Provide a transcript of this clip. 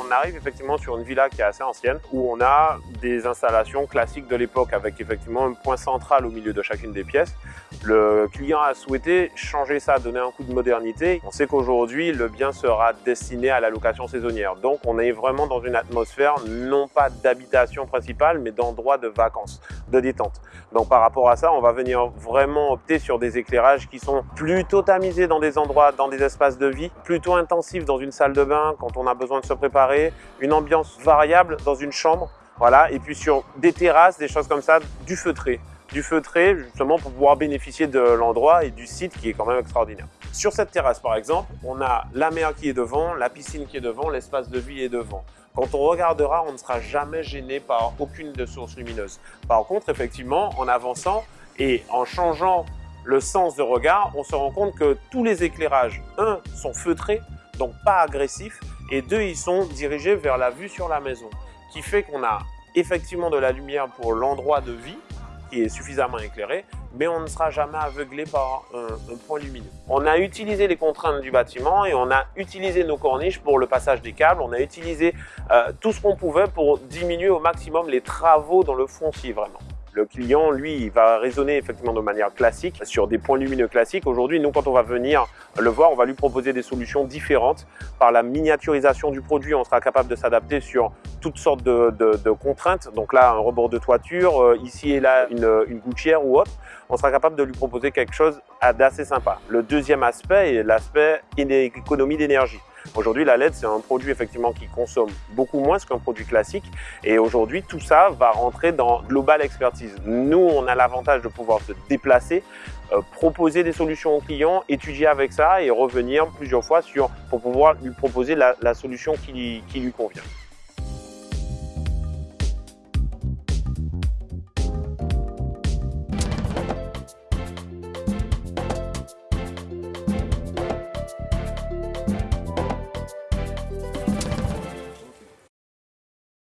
on arrive effectivement sur une villa qui est assez ancienne, où on a des installations classiques de l'époque avec effectivement un point central au milieu de chacune des pièces. Le client a souhaité changer ça, donner un coup de modernité. On sait qu'aujourd'hui, le bien sera destiné à la location saisonnière. Donc, on est vraiment dans une atmosphère non pas d'habitation principale, mais d'endroit de vacances, de détente. Donc, par rapport à ça, on va venir vraiment opter sur des éclairages qui sont plutôt tamisés dans des endroits, dans des espaces de vie, plutôt intensifs dans une salle de bain quand on a besoin de se préparer, une ambiance variable dans une chambre, voilà, et puis sur des terrasses, des choses comme ça, du feutré du feutré justement pour pouvoir bénéficier de l'endroit et du site qui est quand même extraordinaire. Sur cette terrasse par exemple, on a la mer qui est devant, la piscine qui est devant, l'espace de vie est devant. Quand on regardera, on ne sera jamais gêné par aucune de sources lumineuses. Par contre, effectivement, en avançant et en changeant le sens de regard, on se rend compte que tous les éclairages, un, sont feutrés, donc pas agressifs, et deux, ils sont dirigés vers la vue sur la maison, qui fait qu'on a effectivement de la lumière pour l'endroit de vie, est suffisamment éclairé, mais on ne sera jamais aveuglé par un, point lumineux. On a utilisé les contraintes du bâtiment et on a utilisé nos corniches pour le passage des câbles. On a utilisé euh, tout ce qu'on pouvait pour diminuer au maximum les travaux dans le foncier vraiment. Le client, lui, il va raisonner effectivement de manière classique sur des points lumineux classiques. Aujourd'hui, nous, quand on va venir le voir, on va lui proposer des solutions différentes. Par la miniaturisation du produit, on sera capable de s'adapter sur toutes sortes de, contraintes. Donc là, un rebord de toiture, euh, ici et là, une, une gouttière ou autre. On sera capable de lui proposer quelque chose d'assez sympa. Le deuxième aspect est l'aspect économie d'énergie. Aujourd'hui, la LED, c'est un produit effectivement qui consomme beaucoup moins qu'un produit classique. Et aujourd'hui, tout ça va rentrer dans Global Expertise. Nous, on a l'avantage de pouvoir se déplacer, euh, proposer des solutions aux clients, étudier avec ça et revenir plusieurs fois sur, pour pouvoir lui proposer la, solution qui lui convient.